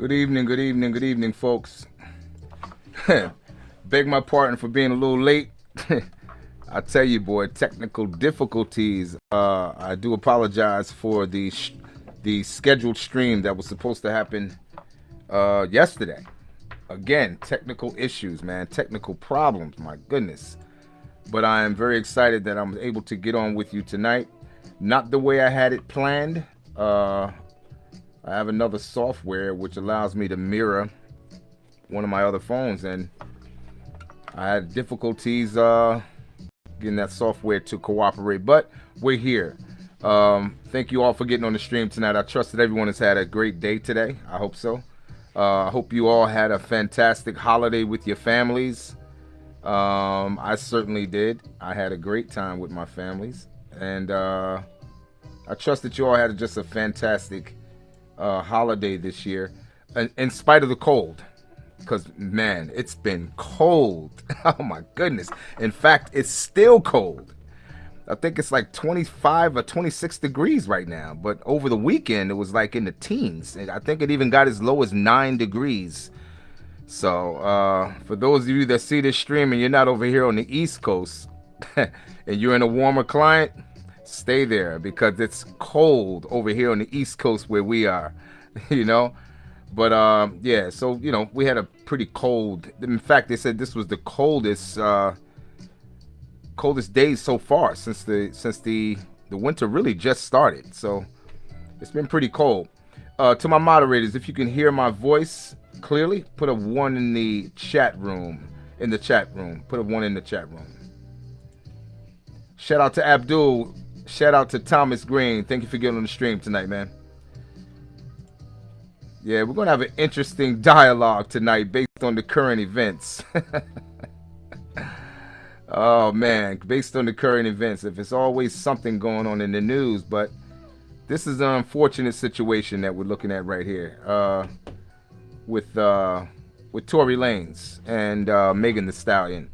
Good evening, good evening, good evening, folks. Beg my pardon for being a little late. I tell you, boy, technical difficulties. Uh, I do apologize for the the scheduled stream that was supposed to happen uh, yesterday. Again, technical issues, man, technical problems. My goodness. But I am very excited that I'm able to get on with you tonight. Not the way I had it planned. Uh, I have another software which allows me to mirror one of my other phones and I had difficulties uh, getting that software to cooperate, but we're here. Um, thank you all for getting on the stream tonight. I trust that everyone has had a great day today. I hope so. Uh, I hope you all had a fantastic holiday with your families. Um, I certainly did. I had a great time with my families, and uh, I trust that you all had just a fantastic uh, holiday this year, in, spite of the cold. Because, man, it's been cold. oh, my goodness. In fact, it's still cold. I think it's like 25 or 26 degrees right now. But over the weekend, it was like in the teens. And I think it even got as low as 9 degrees. So, uh, for those of you that see this stream and you're not over here on the East Coast and you're in a warmer climate, stay there because it's cold over here on the East Coast where we are, you know. But um, yeah, so you know, we had a pretty cold. In fact, they said this was the coldest uh, coldest days so far since the since the the winter really just started. So it's been pretty cold. Uh, to my moderators, if you can hear my voice clearly, put a one in the chat room. In the chat room, put a one in the chat room. Shout out to Abdul Shout out to Thomas Green. Thank you for getting on the stream tonight, man. Yeah, we're going to have an interesting dialogue tonight based on the current events. oh, man, based on the current events. If it's always something going on in the news, but this is an unfortunate situation that we're looking at right here uh, with uh, with Tory Lanez and uh, Megan Thee Stallion.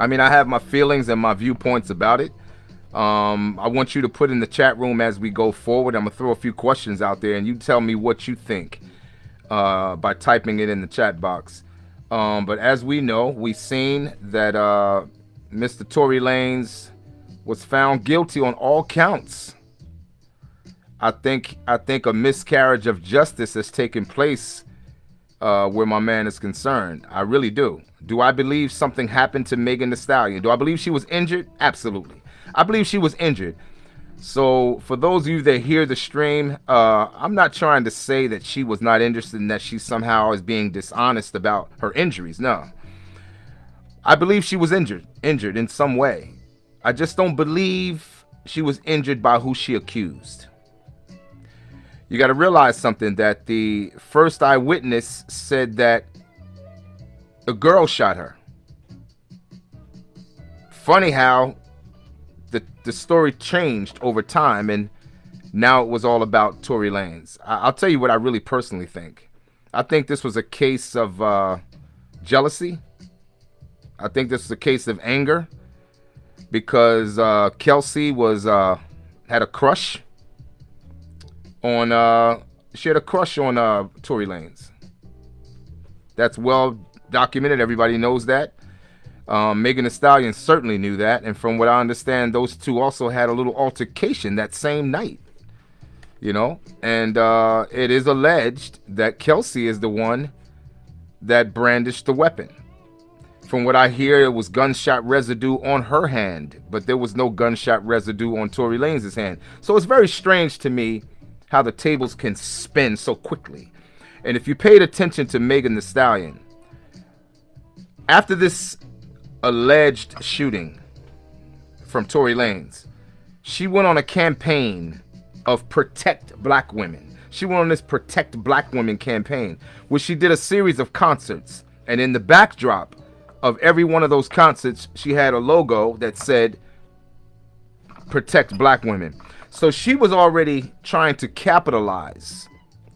I mean, I have my feelings and my viewpoints about it. Um, I want you to put in the chat room as we go forward. I'm gonna throw a few questions out there, and you tell me what you think uh, by typing it in the chat box. Um, but as we know, we've seen that uh, Mr. Tory Lanez was found guilty on all counts. I think I think a miscarriage of justice has taken place uh, where my man is concerned. I really do. Do I believe something happened to Megan Thee Stallion? Do I believe she was injured? Absolutely. I believe she was injured. So for those of you that hear the stream, uh, I'm not trying to say that she was not interested and that she somehow is being dishonest about her injuries. No. I believe she was injured, injured in some way. I just don't believe she was injured by who she accused. You got to realize something that the first eyewitness said that a girl shot her. Funny how the the story changed over time, and now it was all about Tory Lanez. I, will tell you what I really personally think. I think this was a case of uh, jealousy. I think this was a case of anger because uh, Kelsey was uh, had a crush on uh, she had a crush on uh, Tory Lanez. That's well documented. Everybody knows that. Um, Megan Thee Stallion certainly knew that, and from what I understand, those two also had a little altercation that same night. You know, and uh, it is alleged that Kelsey is the one that brandished the weapon. From what I hear, it was gunshot residue on her hand, but there was no gunshot residue on Tory Lanez's hand. So it's very strange to me how the tables can spin so quickly. And if you paid attention to Megan Thee Stallion, after this alleged shooting from Tory Lanez, she went on a campaign of protect black women. She went on this protect black women campaign, where she did a series of concerts. And in the backdrop of every one of those concerts, she had a logo that said protect black women. So she was already trying to capitalize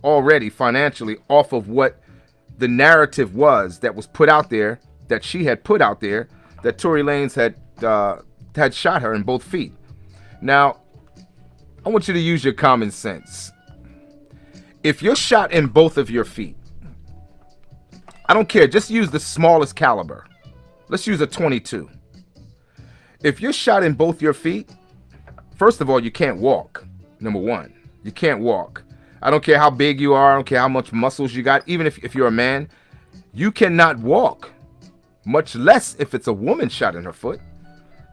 already financially off of what the narrative was that was put out there that she had put out there that Tory Lanez had uh, had shot her in both feet. Now, I want you to use your common sense. if you're shot in both of your feet, I don't care, just use the smallest caliber. Let's use a 22. If you're shot in both your feet, first of all, you can't walk. Number one, you can't walk. I don't care how big you are, I don't care how much muscles you got, even if, if you're a man, you cannot walk, much less if it's a woman shot in her foot.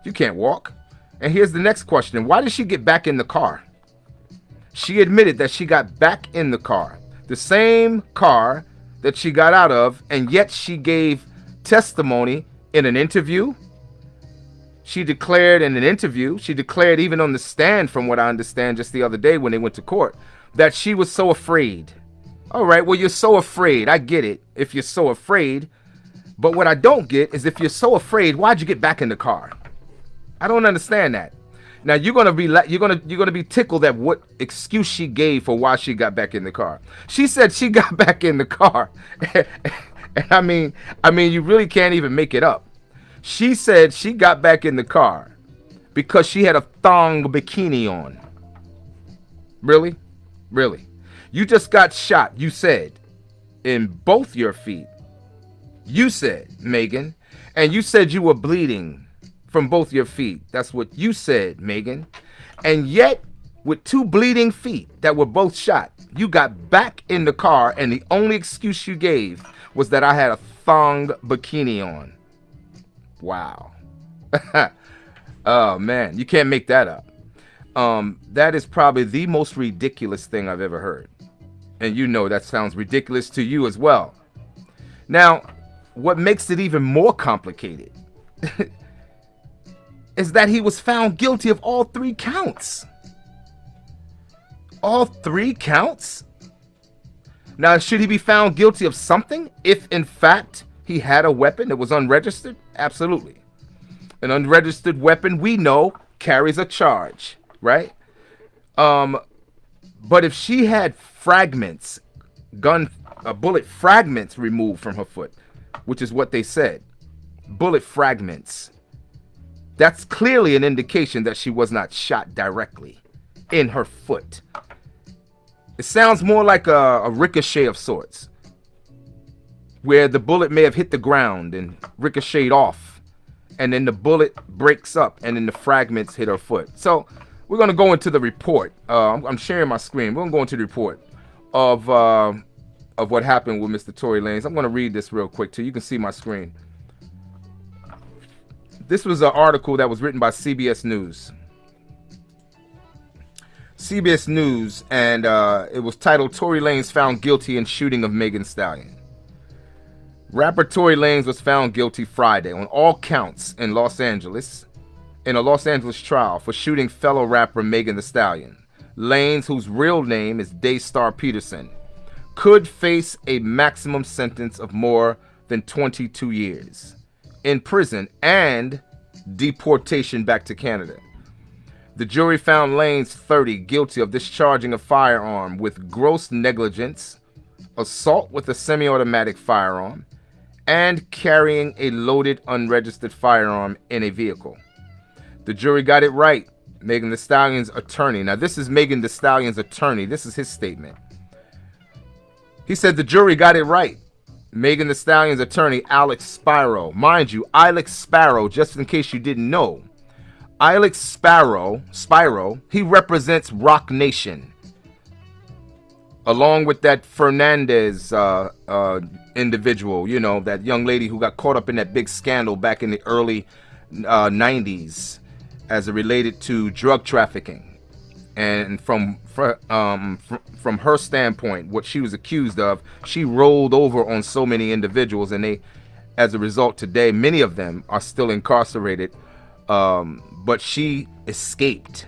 You can't walk. And here's the next question Why did she get back in the car? She admitted that she got back in the car, the same car that she got out of, and yet she gave testimony in an interview. She declared in an interview, she declared even on the stand, from what I understand just the other day when they went to court, that she was so afraid. All right, well, you're so afraid. I get it if you're so afraid. But what I don't get is if you're so afraid, why'd you get back in the car? I don't understand that. Now you're gonna be you're gonna you're gonna be tickled at what excuse she gave for why she got back in the car. She said she got back in the car, and I mean I mean you really can't even make it up. She said she got back in the car because she had a thong bikini on. Really? Really? You just got shot, you said, in both your feet. You said, Megan, and you said you were bleeding from both your feet. That's what you said, Megan. And yet, with two bleeding feet that were both shot, you got back in the car, and the only excuse you gave was that I had a thong bikini on. Wow. oh, man. You can't make that up. Um, that is probably the most ridiculous thing I've ever heard. And you know that sounds ridiculous to you as well. Now, what makes it even more complicated is that he was found guilty of all three counts. All three counts? Now, should he be found guilty of something if, in fact, he had a weapon that was unregistered? Absolutely. An unregistered weapon, we know, carries a charge right? Um, but if she had fragments, gun, uh, bullet fragments removed from her foot, which is what they said, bullet fragments, that's clearly an indication that she was not shot directly in her foot. It sounds more like a, a ricochet of sorts, where the bullet may have hit the ground and ricocheted off, and then the bullet breaks up, and then the fragments hit her foot. So we're going to go into the report. Uh, I'm, I'm, sharing my screen. We're going to go into the report of uh, of what happened with Mr. Tory Lanez. I'm going to read this real quick too. You can see my screen. This was an article that was written by CBS News. CBS News, and uh, it was titled Tory Lanez found guilty in shooting of Megan Stallion. Rapper Tory Lanez was found guilty Friday on all counts in Los Angeles in a Los Angeles trial for shooting fellow rapper Megan Thee Stallion. Lanez, whose real name is Daystar Peterson, could face a maximum sentence of more than 22 years in prison and deportation back to Canada. The jury found Lanez 30 guilty of discharging a firearm with gross negligence, assault with a semi-automatic firearm, and carrying a loaded unregistered firearm in a vehicle. The jury got it right. Megan Thee Stallion's attorney. Now, this is Megan Thee Stallion's attorney. This is his statement. He said the jury got it right. Megan Thee Stallion's attorney, Alex Spiro. Mind you, Alex Sparrow, just in case you didn't know, Alex Sparrow, Spiro, he represents Roc Nation. Along with that Fernandez uh, uh, individual, you know, that young lady who got caught up in that big scandal back in the early uh, 90s as it related to drug trafficking. And from um, from her standpoint, what she was accused of, she rolled over on so many individuals, and they, as a result, today many of them are still incarcerated. Um, but she escaped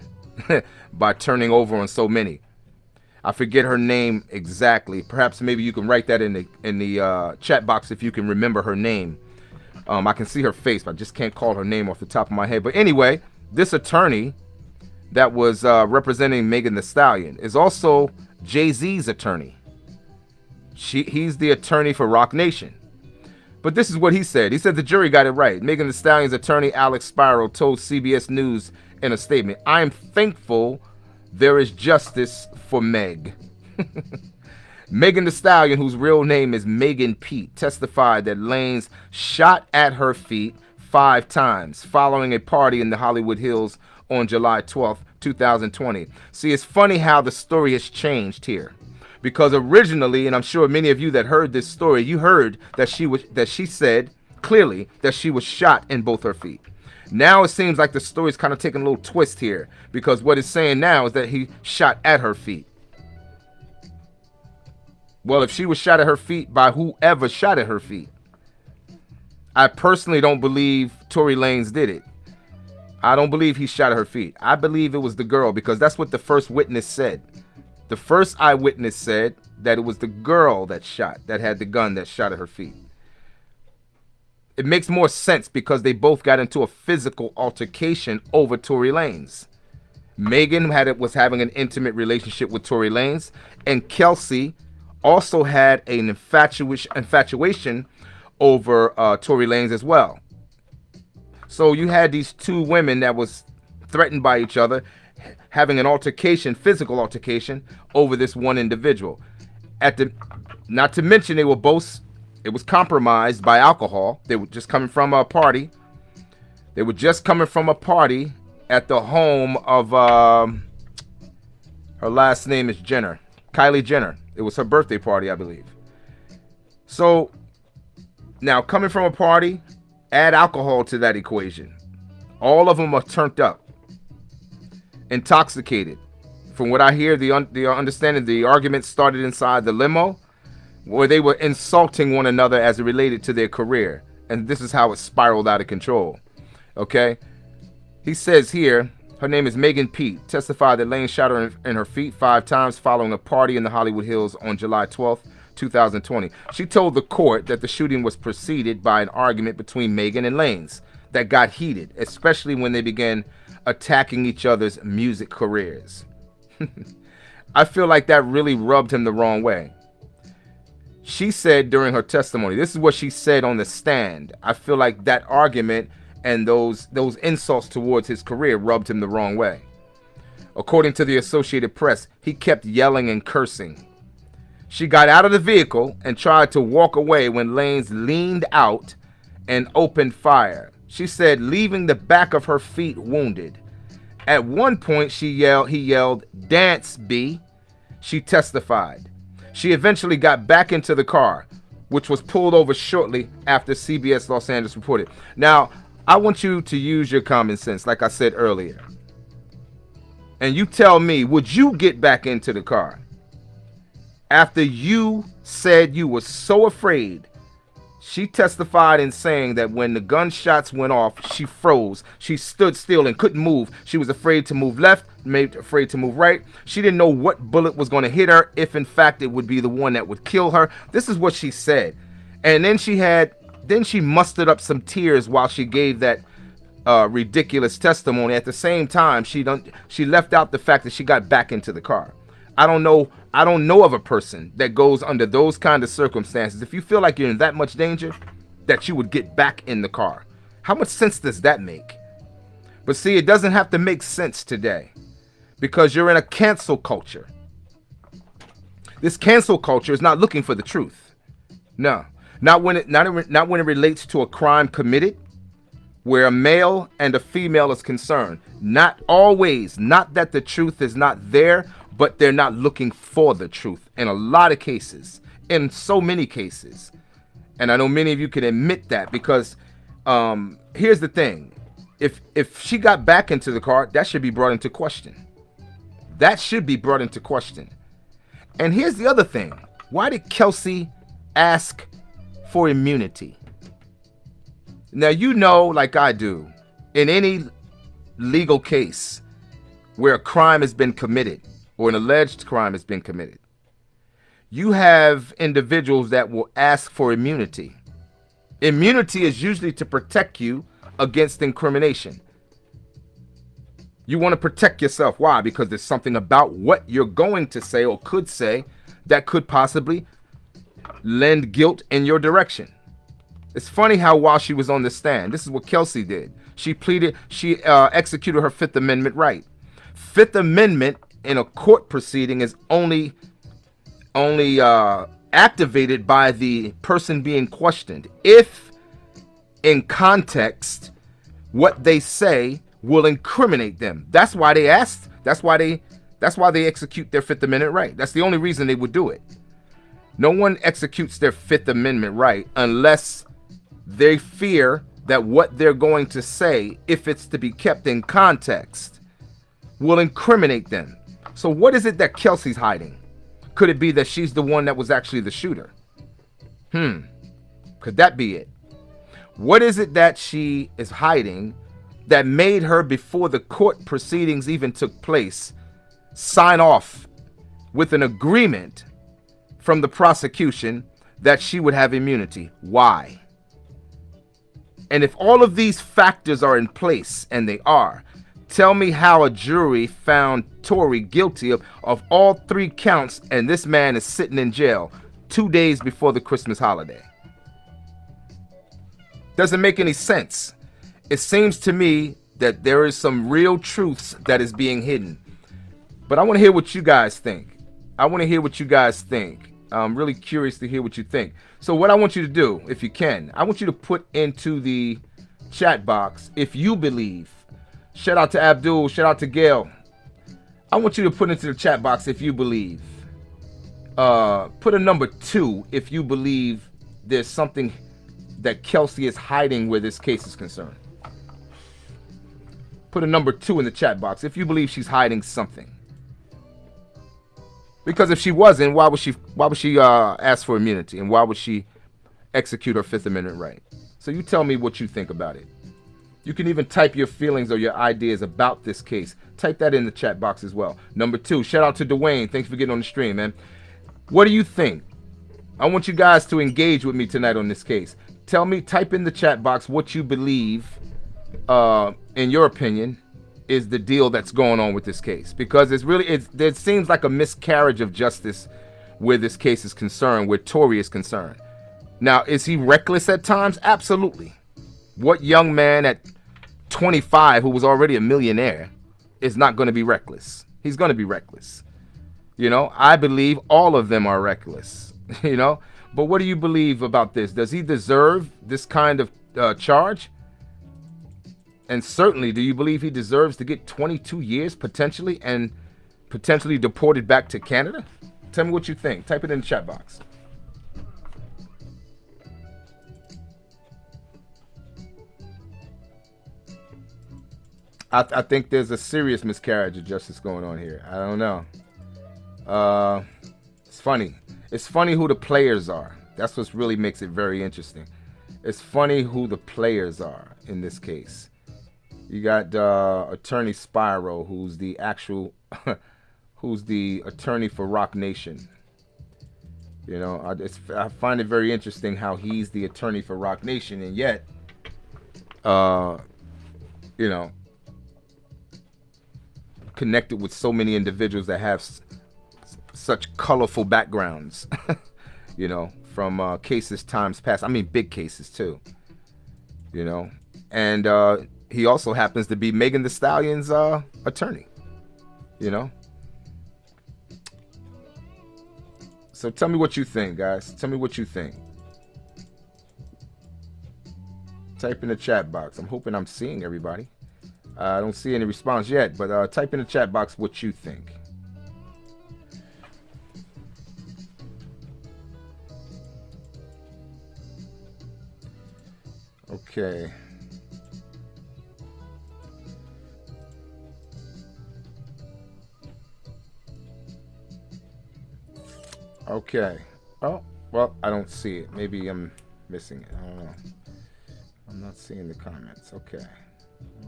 by turning over on so many. I forget her name exactly. Perhaps maybe you can write that in the in the uh, chat box if you can remember her name. Um, I can see her face, but I just can't call her name off the top of my head. But anyway, this attorney that was uh, representing Megan Thee Stallion is also Jay Z's attorney. She, he's the attorney for Roc Nation. But this is what he said. He said the jury got it right. Megan Thee Stallion's attorney, Alex Spiro, told CBS News in a statement, I am thankful there is justice for Meg. Megan Thee Stallion, whose real name is Megan Pete, testified that Lanez shot at her feet five times following a party in the Hollywood Hills on July 12th, 2020. See, it's funny how the story has changed here. Because originally, and I'm sure many of you that heard this story, you heard that she was that she said clearly that she was shot in both her feet. Now it seems like the story's kind of taking a little twist here because what it's saying now is that he shot at her feet. Well, if she was shot at her feet by whoever shot at her feet, I personally don't believe Tory Lanez did it. I don't believe he shot at her feet. I believe it was the girl because that's what the first witness said. The first eyewitness said that it was the girl that shot, that had the gun that shot at her feet it makes more sense because they both got into a physical altercation over Tory Lanez. Megan had it was having an intimate relationship with Tory Lanez, and Kelsey also had an infatuation infatuation over uh, Tory Lanez as well. So you had these two women that was threatened by each other, having an altercation, physical altercation, over this one individual. At the, not to mention they were both it was compromised by alcohol. They were just coming from a party. They were just coming from a party at the home of um, her last name is Jenner, Kylie Jenner. It was her birthday party, I believe. So now coming from a party, add alcohol to that equation. All of them are turned up, intoxicated. From what I hear, the un the understanding, the argument started inside the limo where they were insulting one another as it related to their career. And this is how it spiraled out of control. Okay? He says here, her name is Megan Pete, testified that Lane shot her in, her feet five times following a party in the Hollywood Hills on July 12th, 2020. She told the court that the shooting was preceded by an argument between Megan and Lanez that got heated, especially when they began attacking each other's music careers. I feel like that really rubbed him the wrong way she said during her testimony this is what she said on the stand i feel like that argument and those those insults towards his career rubbed him the wrong way according to the associated press he kept yelling and cursing she got out of the vehicle and tried to walk away when Lanez leaned out and opened fire. She said leaving the back of her feet wounded. At one point she yelled he yelled dance b. She testified. She eventually got back into the car, which was pulled over shortly after CBS Los Angeles reported. Now, I want you to use your common sense, like I said earlier. And you tell me, would you get back into the car after you said you were so afraid she testified in saying that when the gunshots went off, she froze. She stood still and couldn't move. She was afraid to move left, made afraid to move right. She didn't know what bullet was going to hit her, if in fact it would be the one that would kill her. This is what she said. And then she had, then she mustered up some tears while she gave that uh, ridiculous testimony. At the same time, she don't, she left out the fact that she got back into the car. I don't know. I don't know of a person that goes under those kind of circumstances. If you feel like you're in that much danger, that you would get back in the car. How much sense does that make? But see, it doesn't have to make sense today because you're in a cancel culture. This cancel culture is not looking for the truth. No, not when it not, not when it relates to a crime committed where a male and a female is concerned. Not always, not that the truth is not there, but they're not looking for the truth in a lot of cases, in so many cases. And I know many of you can admit that because um, here's the thing. If if she got back into the car, that should be brought into question. That should be brought into question. And here's the other thing. Why did Kelsey ask for immunity? Now you know, like I do, in any legal case where a crime has been committed, or an alleged crime has been committed, you have individuals that will ask for immunity. Immunity is usually to protect you against incrimination. You want to protect yourself. Why? Because there's something about what you're going to say or could say that could possibly lend guilt in your direction. It's funny how while she was on the stand, this is what Kelsey did. She pleaded, she uh, executed her Fifth Amendment right. Fifth Amendment in a court proceeding is only only uh, activated by the person being questioned. If in context, what they say will incriminate them. That's why they asked. That's why they. That's why they execute their Fifth Amendment right. That's the only reason they would do it. No one executes their Fifth Amendment right unless they fear that what they're going to say, if it's to be kept in context, will incriminate them. So, what is it that Kelsey's hiding? Could it be that she's the one that was actually the shooter? Hmm. Could that be it? What is it that she is hiding that made her, before the court proceedings even took place, sign off with an agreement from the prosecution that she would have immunity? Why? And if all of these factors are in place, and they are, tell me how a jury found Tory guilty of, of all three counts, and this man is sitting in jail two days before the Christmas holiday. Doesn't make any sense. It seems to me that there is some real truths that is being hidden. But I want to hear what you guys think. I want to hear what you guys think. I'm really curious to hear what you think. So what I want you to do, if you can, I want you to put into the chat box if you believe. Shout out to Abdul, shout out to Gail. I want you to put into the chat box if you believe. Uh, put a number two if you believe there's something that Kelsey is hiding where this case is concerned. Put a number two in the chat box if you believe she's hiding something. Because if she wasn't, why would she why would she uh, ask for immunity and why would she execute her Fifth Amendment right? So you tell me what you think about it. You can even type your feelings or your ideas about this case. Type that in the chat box as well. Number two, shout out to Dwayne. Thanks for getting on the stream, man. What do you think? I want you guys to engage with me tonight on this case. Tell me, type in the chat box what you believe, uh, in your opinion, is the deal that's going on with this case because it's really it's, it seems like a miscarriage of justice where this case is concerned where Tory is concerned now is he reckless at times absolutely what young man at 25 who was already a millionaire is not going to be reckless he's going to be reckless you know I believe all of them are reckless you know but what do you believe about this does he deserve this kind of uh, charge and certainly, do you believe he deserves to get 22 years potentially and potentially deported back to Canada? Tell me what you think. Type it in the chat box. I, I think there's a serious miscarriage of justice going on here. I don't know. Uh, it's funny. It's funny who the players are. That's what really makes it very interesting. It's funny who the players are in this case. You got uh, attorney Spiro, who's the actual, who's the attorney for Roc Nation. You know, I, I, find it very interesting how he's the attorney for Roc Nation, and yet, uh, you know, connected with so many individuals that have such colorful backgrounds. you know, from uh, cases times past. I mean, big cases too. You know, and uh, he also happens to be Megan Thee Stallion's uh, attorney. You know? So tell me what you think, guys. Tell me what you think. Type in the chat box. I'm hoping I'm seeing everybody. Uh, I don't see any response yet, but uh, type in the chat box what you think. Okay. Okay. Oh, well, I don't see it. Maybe I'm missing it. I don't know. I'm not seeing the comments. Okay.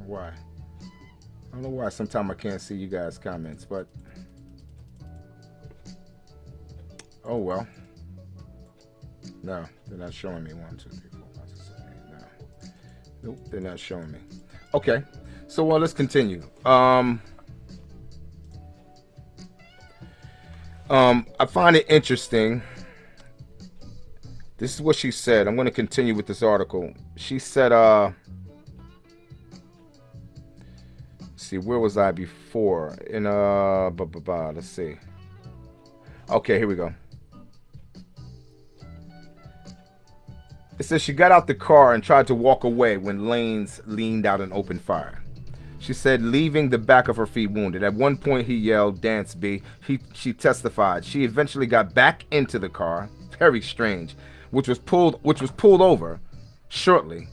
why. I don't know why sometimes I can't see you guys' comments, but... Oh, well. No, they're not showing me. One, two, three, four, five, six, seven, eight. No. Nope, they're not showing me. Okay. So, well, let's continue. Um... Um, I find it interesting. This is what she said. I'm going to continue with this article. She said, uh, see, where was I before? In uh, blah, blah, blah, let's see. Okay, here we go. It says she got out the car and tried to walk away when Lanez leaned out and opened fire. She said, leaving the back of her feet wounded. At one point, he yelled, Dance, B. He, she testified. She eventually got back into the car, very strange, which was pulled, which was pulled over shortly,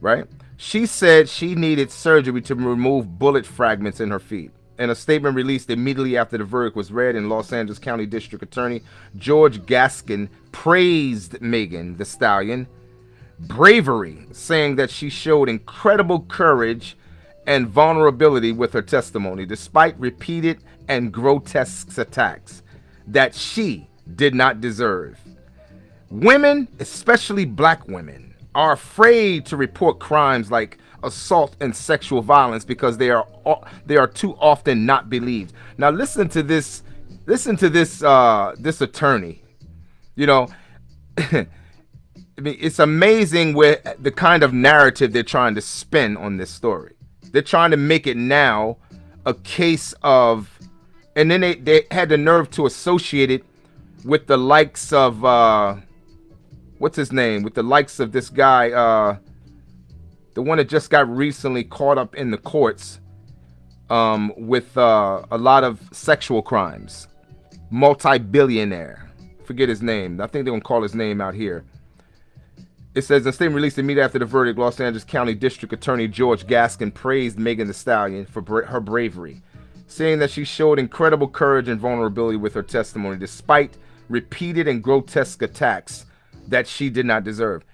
right? She said she needed surgery to remove bullet fragments in her feet. In a statement released immediately after the verdict was read in Los Angeles County District Attorney George Gascon praised Megan Thee Stallion bravery, saying that she showed incredible courage and vulnerability with her testimony, despite repeated and grotesque attacks that she did not deserve. Women, especially black women, are afraid to report crimes like assault and sexual violence because they are they are too often not believed. Now listen to this listen to this uh this attorney. You know, I mean it's amazing with the kind of narrative they're trying to spin on this story. They're trying to make it now a case of and then they, they had the nerve to associate it with the likes of uh what's his name? With the likes of this guy uh the one that just got recently caught up in the courts um, with uh, a lot of sexual crimes, multi-billionaire. Forget his name. I think they're gonna call his name out here. It says, a statement released immediately after the verdict, Los Angeles County District Attorney George Gascon praised Megan Thee Stallion for bra her bravery, saying that she showed incredible courage and vulnerability with her testimony, despite repeated and grotesque attacks that she did not deserve.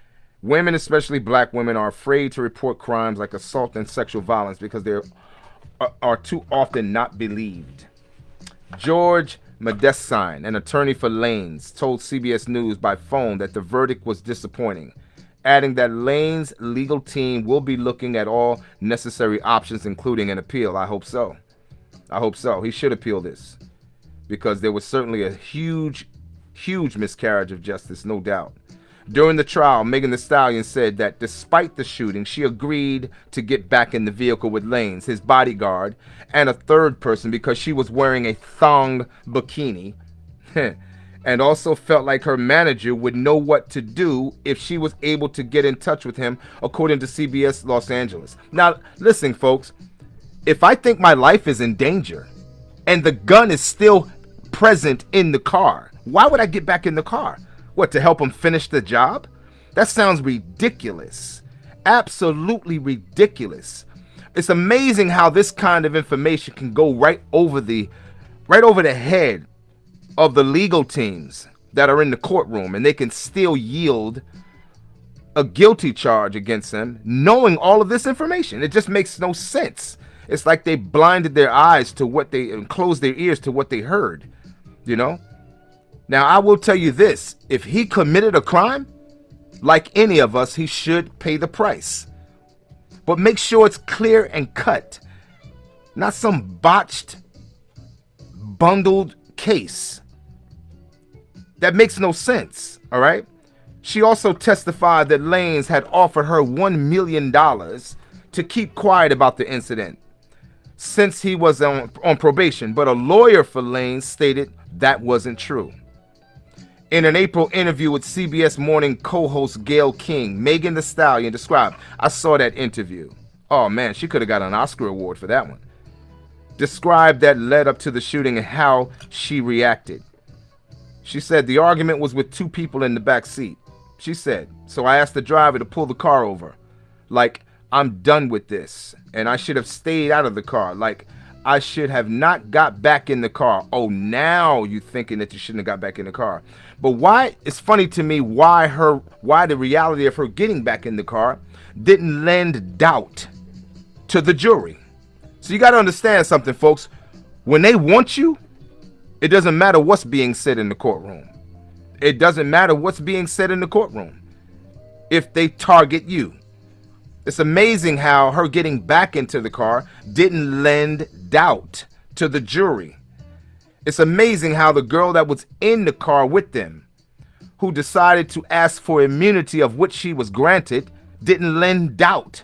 Women, especially black women, are afraid to report crimes like assault and sexual violence because they are, uh, are too often not believed. George Mgdesyan, an attorney for Lanez, told CBS News by phone that the verdict was disappointing, adding that Lanez' legal team will be looking at all necessary options, including an appeal. I hope so. I hope so. He should appeal this because there was certainly a huge, huge miscarriage of justice, no doubt. During the trial, Megan Thee Stallion said that despite the shooting, she agreed to get back in the vehicle with Lanez, his bodyguard, and a third person because she was wearing a thong bikini. and also felt like her manager would know what to do if she was able to get in touch with him, according to CBS Los Angeles. Now, listen, folks, if I think my life is in danger and the gun is still present in the car, why would I get back in the car? What, to help him finish the job? That sounds ridiculous. Absolutely ridiculous. It's amazing how this kind of information can go right over the right over the head of the legal teams that are in the courtroom and they can still yield a guilty charge against them knowing all of this information. It just makes no sense. It's like they blinded their eyes to what they and closed their ears to what they heard, you know? Now, I will tell you this if he committed a crime, like any of us, he should pay the price. But make sure it's clear and cut, not some botched, bundled case. That makes no sense, all right? She also testified that Lanez had offered her $1 million to keep quiet about the incident since he was on, on probation, but a lawyer for Lanez stated that wasn't true. In an April interview with CBS Morning co-host Gayle King, Megan Thee Stallion described, I saw that interview. Oh man, she could have got an Oscar award for that one. Described that led up to the shooting and how she reacted. She said the argument was with two people in the back seat. She said, so I asked the driver to pull the car over. Like, I'm done with this. And I should have stayed out of the car. Like, I should have not got back in the car. Oh, now you thinking that you shouldn't have got back in the car. But why it's funny to me why her why the reality of her getting back in the car didn't lend doubt to the jury. So you got to understand something folks. When they want you, it doesn't matter what's being said in the courtroom. It doesn't matter what's being said in the courtroom. If they target you. It's amazing how her getting back into the car didn't lend doubt to the jury. It's amazing how the girl that was in the car with them, who decided to ask for immunity of which she was granted, didn't lend doubt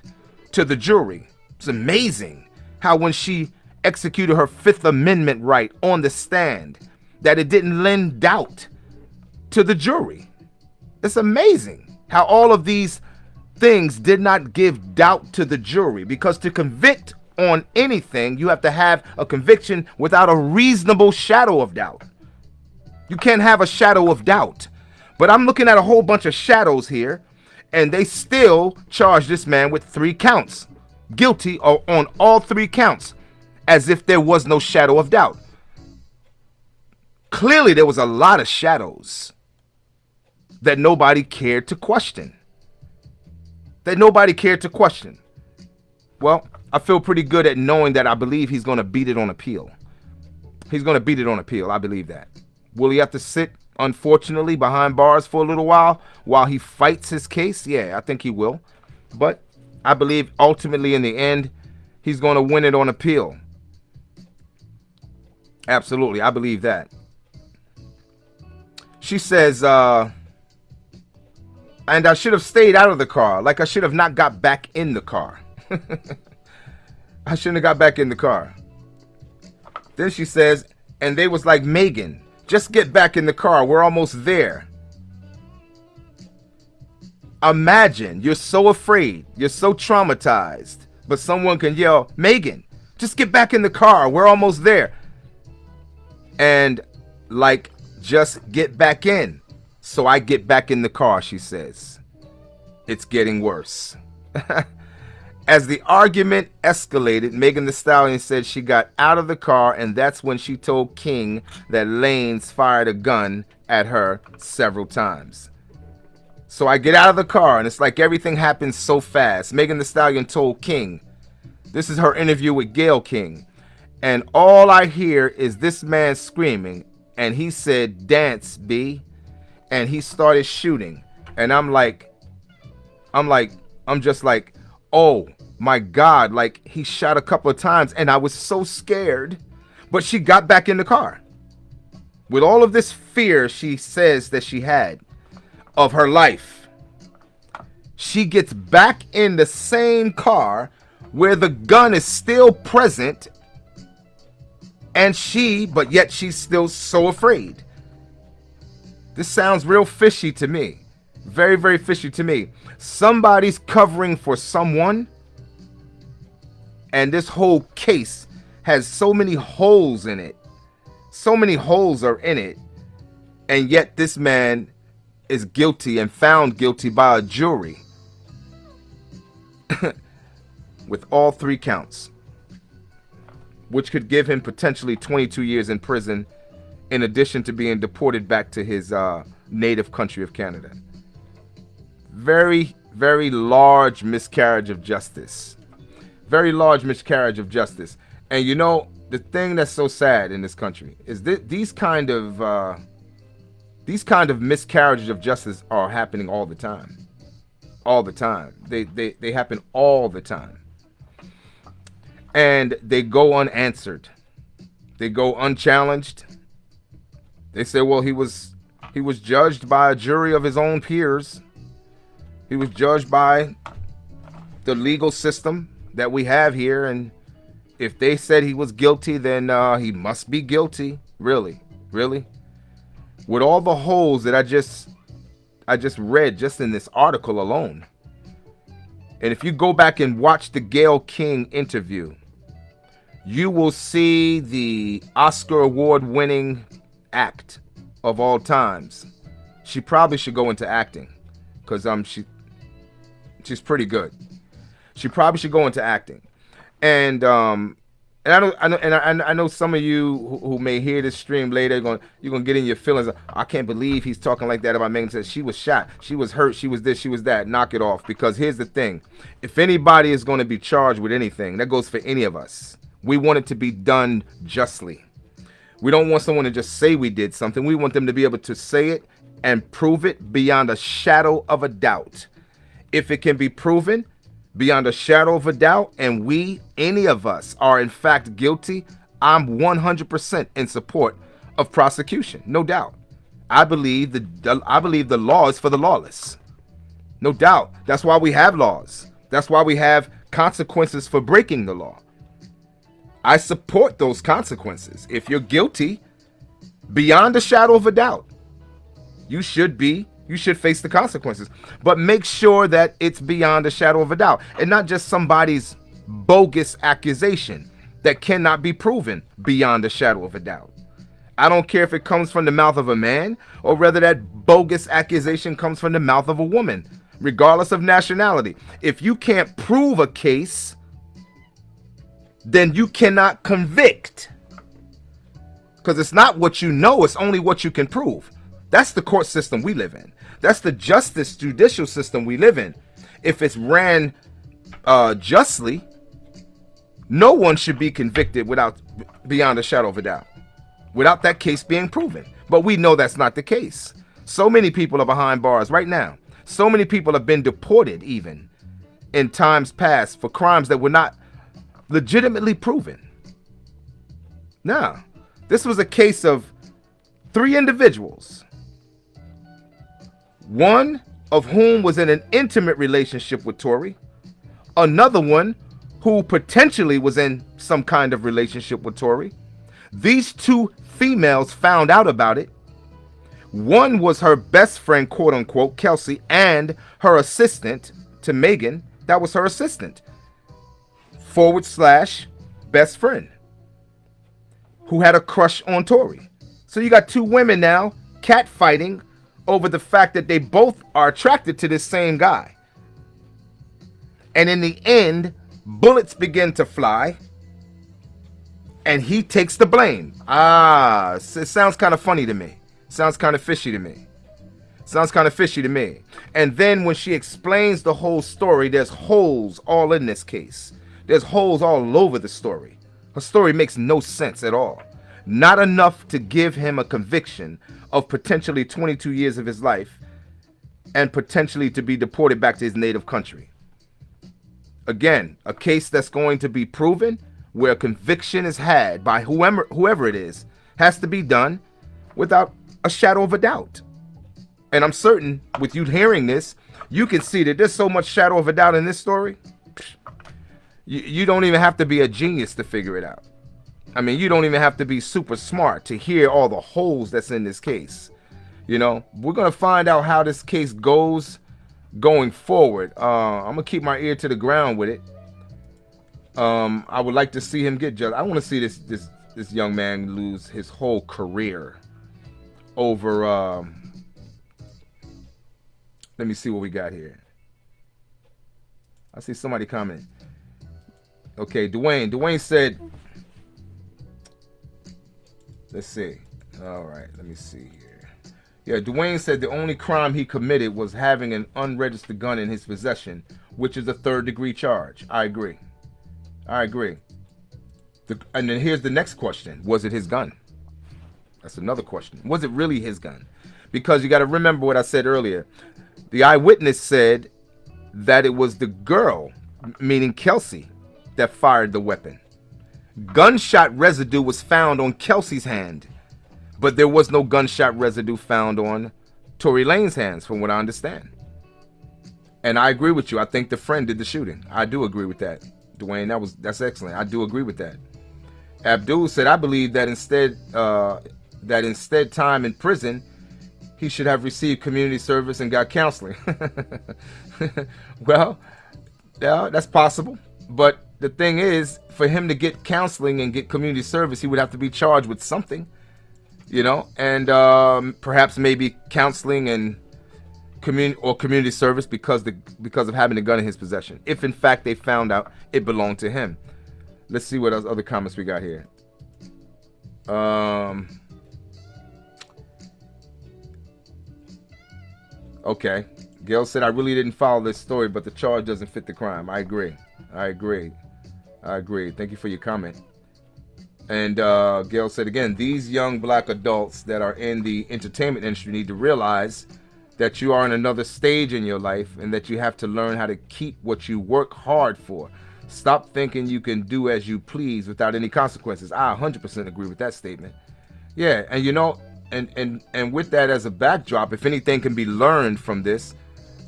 to the jury. It's amazing how when she executed her Fifth Amendment right on the stand, that it didn't lend doubt to the jury. It's amazing. How all of these things did not give doubt to the jury because to convict on anything, you have to have a conviction without a reasonable shadow of doubt. You can't have a shadow of doubt. But I'm looking at a whole bunch of shadows here, and they still charge this man with three counts. Guilty or on all three counts, as if there was no shadow of doubt. Clearly, there was a lot of shadows that nobody cared to question. That nobody cared to question. Well, I feel pretty good at knowing that I believe he's going to beat it on appeal. He's going to beat it on appeal. I believe that. Will he have to sit, unfortunately, behind bars for a little while while he fights his case? Yeah, I think he will. But I believe ultimately in the end, he's going to win it on appeal. Absolutely. I believe that. She says, uh, and I should have stayed out of the car. Like I should have not got back in the car. I shouldn't have got back in the car. Then she says, and they was like, Megan, just get back in the car. We're almost there. Imagine you're so afraid, you're so traumatized, but someone can yell, Megan, just get back in the car. We're almost there. And like, just get back in. So I get back in the car, she says. It's getting worse. As the argument escalated, Megan Thee Stallion said she got out of the car and that's when she told King that Lanez fired a gun at her several times. So I get out of the car and it's like everything happens so fast. Megan Thee Stallion told King, this is her interview with Gayle King, and all I hear is this man screaming and he said, dance, B, and he started shooting. And I'm like, I'm like, I'm just like, oh, my God, like he shot a couple of times and I was so scared. But she got back in the car. With all of this fear she says that she had of her life, she gets back in the same car where the gun is still present and she, but yet she's still so afraid. This sounds real fishy to me. Very, very fishy to me. Somebody's covering for someone and this whole case has so many holes in it. So many holes are in it. And yet this man is guilty and found guilty by a jury with all three counts, which could give him potentially 22 years in prison in addition to being deported back to his uh, native country of Canada. Very, very large miscarriage of justice very large miscarriage of justice. And you know, the thing that's so sad in this country is that these kind of uh, these kind of miscarriages of justice are happening all the time. All the time. They they they happen all the time. And they go unanswered. They go unchallenged. They say, well, he was he was judged by a jury of his own peers. He was judged by the legal system that we have here. And if they said he was guilty then uh, he must be guilty. Really? Really? With all the holes that I just I just read just in this article alone. And if you go back and watch the Gayle King interview you will see the Oscar award winning act of all times she probably should go into acting because um she she's pretty good she probably should go into acting. And um, and I know, I know, and I, I know some of you who, who, may hear this stream later, going, you're gonna get in your feelings. I can't believe he's talking like that about Megan. Says she was shot, she was hurt, she was this, she was that. Knock it off. Because here's the thing: if anybody is going to be charged with anything, that goes for any of us. We want it to be done justly. We don't want someone to just say we did something. We want them to be able to say it and prove it beyond a shadow of a doubt. If it can be proven, beyond a shadow of a doubt, and we, any of us, are in fact guilty, I'm 100% in support of prosecution, no doubt. I believe the I believe the law is for the lawless. No doubt. That's why we have laws. That's why we have consequences for breaking the law. I support those consequences. If you're guilty, beyond a shadow of a doubt, you should be You should face the consequences. But make sure that it's beyond a shadow of a doubt and not just somebody's bogus accusation that cannot be proven beyond a shadow of a doubt. I don't care if it comes from the mouth of a man or whether that bogus accusation comes from the mouth of a woman, regardless of nationality. If you can't prove a case, then you cannot convict. Because it's not what you know, it's only what you can prove. That's the court system we live in. That's the justice judicial system we live in. If it's ran uh, justly, no one should be convicted without beyond a shadow of a doubt, without that case being proven. But we know that's not the case. So many people are behind bars right now. So many people have been deported even in times past for crimes that were not legitimately proven. Now, this was a case of three individuals, one of whom was in an intimate relationship with Tory, another one who potentially was in some kind of relationship with Tory. These two females found out about it. One was her best friend, quote unquote, Kelsey, and her assistant to Megan. That was her assistant, forward slash best friend, who had a crush on Tory. So you got two women now catfighting over the fact that they both are attracted to this same guy. And in the end, bullets begin to fly and he takes the blame. Ah, it sounds kind of funny to me. Sounds kind of fishy to me. Sounds kind of fishy to me. And then when she explains the whole story, there's holes all in this case. There's holes all over the story. Her story makes no sense at all. Not enough to give him a conviction of potentially 22 years of his life and potentially to be deported back to his native country. Again, a case that's going to be proven where conviction is had by whoever whoever it is has to be done without a shadow of a doubt. And I'm certain with you hearing this, you can see that there's so much shadow of a doubt in this story. You, you don't even have to be a genius to figure it out. I mean, you don't even have to be super smart to hear all the holes that's in this case. You know, we're going to find out how this case goes going forward. Uh, I'm gonna keep my ear to the ground with it. Um, I would like to see him get judged. I want to see this this this young man lose his whole career over. Um, let me see what we got here. I see somebody comment. Okay, Dwayne. Dwayne said. Let's see. All right, let me see here. Yeah, Dwayne said the only crime he committed was having an unregistered gun in his possession, which is a third degree charge. I agree. I agree. The, and then here's the next question Was it his gun? That's another question. Was it really his gun? Because you got to remember what I said earlier. The eyewitness said that it was the girl, meaning Kelsey, that fired the weapon. Gunshot residue was found on Kelsey's hand but there was no gunshot residue found on Tory Lanez hands, from what I understand. And I agree with you. I think the friend did the shooting. I do agree with that, Dwayne. That was that's excellent. I do agree with that. Abdul said, "I believe that instead uh, that instead time in prison, he should have received community service and got counseling." well, yeah, that's possible. But the thing is, for him to get counseling and get community service, he would have to be charged with something you know, and um, perhaps maybe counseling and community or community service because the because of having a gun in his possession. If in fact they found out it belonged to him. Let's see what else other comments we got here. Um. Okay. Gail said, I really didn't follow this story, but the charge doesn't fit the crime. I agree. I agree. I agree. Thank you for your comment. And uh, Gail said again, these young black adults that are in the entertainment industry need to realize that you are in another stage in your life and that you have to learn how to keep what you work hard for. Stop thinking you can do as you please without any consequences. I 100% agree with that statement. Yeah, and you know, and and and with that as a backdrop, if anything can be learned from this,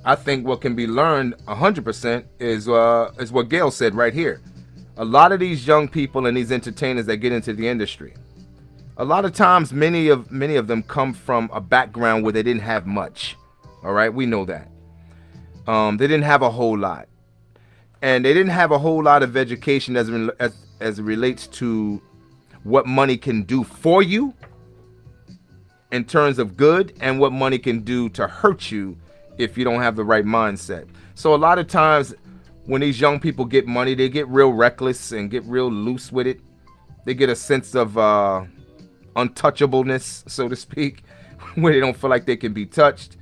I think what can be learned 100% is uh, is what Gail said right here a lot of these young people and these entertainers that get into the industry a lot of times many of many of them come from a background where they didn't have much All right, we know that. Um, they didn't have a whole lot, and they didn't have a whole lot of education as as as it relates to what money can do for you in terms of good and what money can do to hurt you if you don't have the right mindset. So a lot of times when these young people get money, they get real reckless and get real loose with it. They get a sense of uh, untouchableness, so to speak, where they don't feel like they can be touched.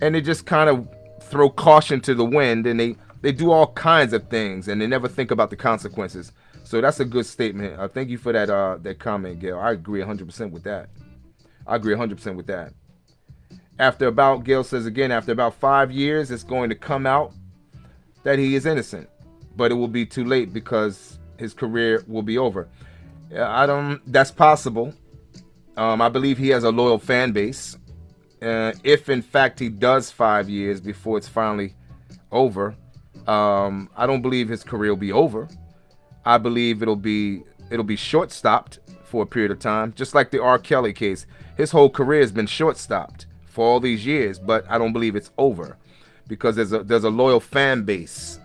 And they just kind of throw caution to the wind and they, they do all kinds of things and they never think about the consequences. So that's a good statement. Uh, thank you for that uh, that comment, Gail. I agree 100% with that. I agree 100% with that. After about, Gail says again, after about five years, it's going to come out that he is innocent, but it will be too late because his career will be over. I don't. That's possible. Um, I believe he has a loyal fan base. Uh, if in fact he does five years before it's finally over, um, I don't believe his career will be over. I believe it'll be it'll be short stopped for a period of time, just like the R. Kelly case. His whole career has been short stopped for all these years, but I don't believe it's over because there's a there's a loyal fan base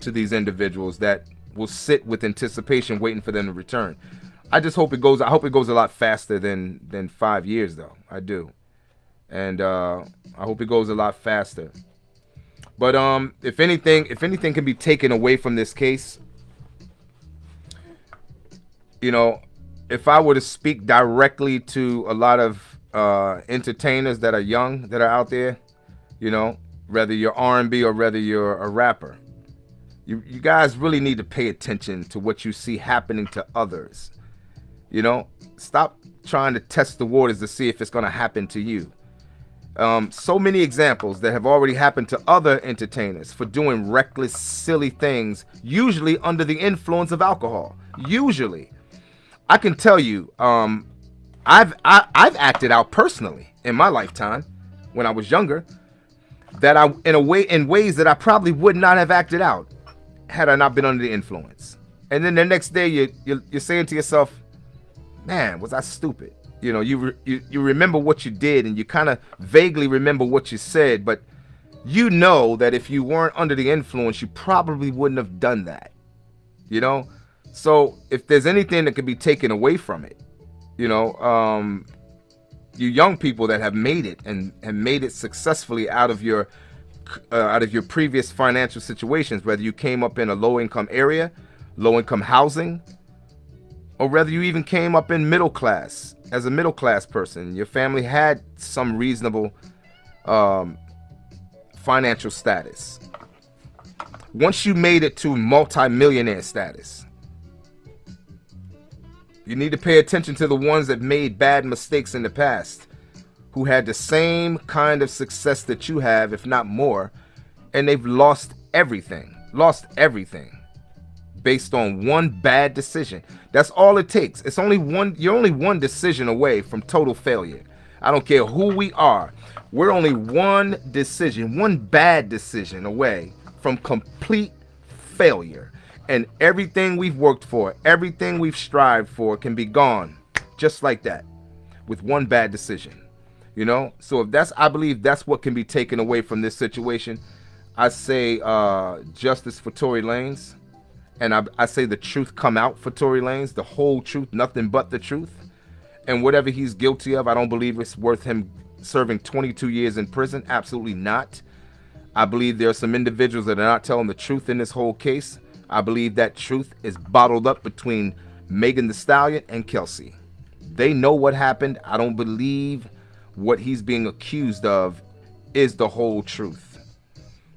to these individuals that will sit with anticipation waiting for them to return. I just hope it goes I hope it goes a lot faster than than 5 years though. I do. And uh I hope it goes a lot faster. But um if anything if anything can be taken away from this case, you know, if I were to speak directly to a lot of uh, entertainers that are young that are out there, you know, whether you're R&B or whether you're a rapper, you, you guys really need to pay attention to what you see happening to others. You know, stop trying to test the waters to see if it's going to happen to you. Um, so many examples that have already happened to other entertainers for doing reckless, silly things, usually under the influence of alcohol. Usually. I can tell you, um, I've I, have i have acted out personally in my lifetime when I was younger that I in a way in ways that I probably would not have acted out had I not been under the influence. And then the next day you you you're saying to yourself, "Man, was I stupid?" You know, you re, you, you remember what you did and you kind of vaguely remember what you said, but you know that if you weren't under the influence, you probably wouldn't have done that. You know? So if there's anything that could be taken away from it, you know, um, you young people that have made it and have made it successfully out of your uh, out of your previous financial situations, whether you came up in a low income area, low income housing, or whether you even came up in middle class as a middle class person, your family had some reasonable um, financial status. Once you made it to multi-millionaire status, you need to pay attention to the ones that made bad mistakes in the past, who had the same kind of success that you have, if not more, and they've lost everything, lost everything based on one bad decision. That's all it takes. It's only one, you're only one decision away from total failure. I don't care who we are. We're only one decision, one bad decision away from complete failure and everything we've worked for, everything we've strived for can be gone just like that with one bad decision. You know? So if that's I believe that's what can be taken away from this situation. I say uh justice for Tory Lanez. And I, I say the truth come out for Tory Lanez, the whole truth, nothing but the truth. And whatever he's guilty of, I don't believe it's worth him serving 22 years in prison. Absolutely not. I believe there are some individuals that are not telling the truth in this whole case. I believe that truth is bottled up between Megan Thee Stallion and Kelsey. They know what happened. I don't believe what he's being accused of is the whole truth.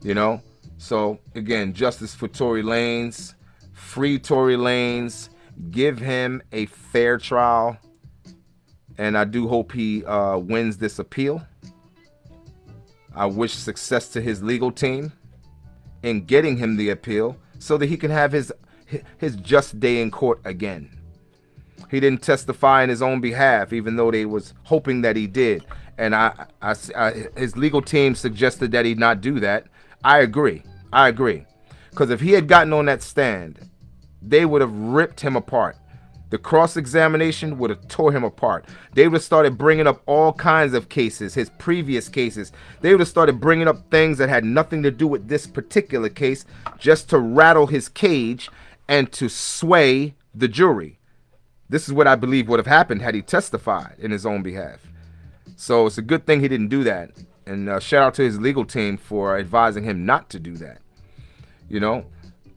You know? So again, justice for Tory Lanez, free Tory Lanez, give him a fair trial. And I do hope he uh, wins this appeal. I wish success to his legal team in getting him the appeal so that he can have his his just day in court again. He didn't testify in his own behalf, even though they was hoping that he did. And I, I, I his legal team suggested that he not do that. I agree. I agree. Because if he had gotten on that stand, they would have ripped him apart. The cross-examination would have tore him apart. They would have started bringing up all kinds of cases, his previous cases. They would have started bringing up things that had nothing to do with this particular case just to rattle his cage and to sway the jury. This is what I believe would have happened had he testified in his own behalf. So it's a good thing he didn't do that. And uh, shout out to his legal team for advising him not to do that. You know,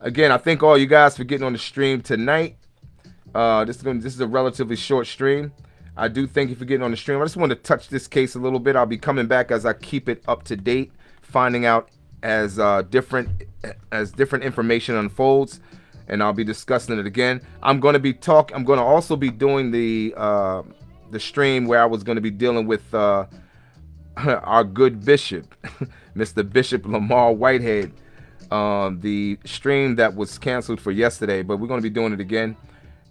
again, I thank all you guys for getting on the stream tonight. Uh, this is gonna, this is a relatively short stream. I do thank you for getting on the stream. I just want to touch this case a little bit. I'll be coming back as I keep it up to date, finding out as uh, different as different information unfolds, and I'll be discussing it again. I'm going to be talk. I'm going to also be doing the uh, the stream where I was going to be dealing with uh, our good bishop, Mr. Bishop Lamar Whitehead. Um, the stream that was canceled for yesterday, but we're going to be doing it again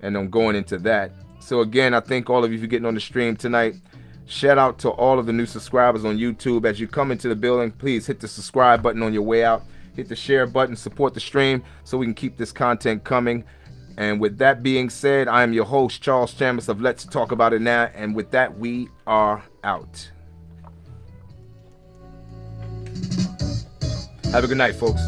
and I'm going into that. So again, I thank all of you for getting on the stream tonight. Shout out to all of the new subscribers on YouTube. As you come into the building, please hit the subscribe button on your way out. Hit the share button, support the stream so we can keep this content coming. And with that being said, I am your host, Charles Chambers of Let's Talk About It Now. And with that, we are out. Have a good night, folks.